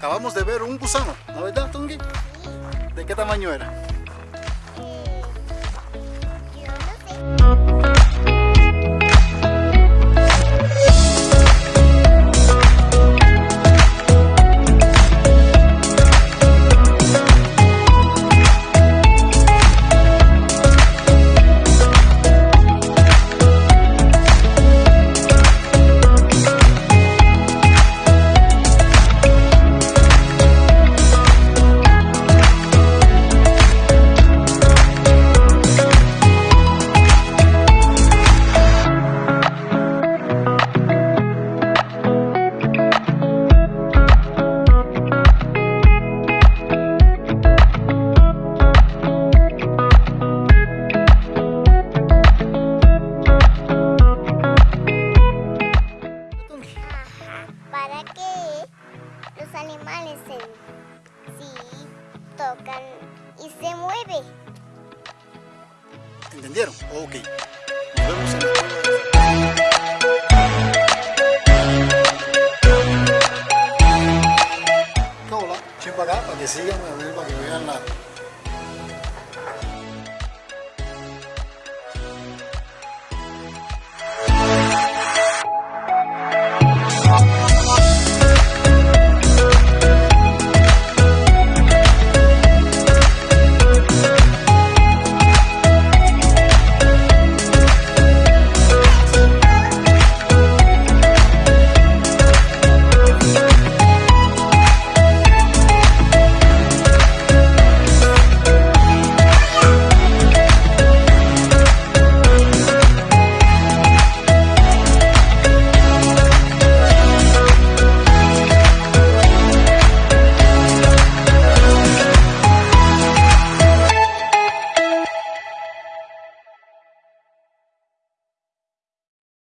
acabamos de ver un gusano, ¿no verdad, Tungi? ¿De qué tamaño era? Animales se, sí, tocan y se mueve. ¿Entendieron? Ok. Nos vemos en. Hola, para acá para que sigan para que vean la,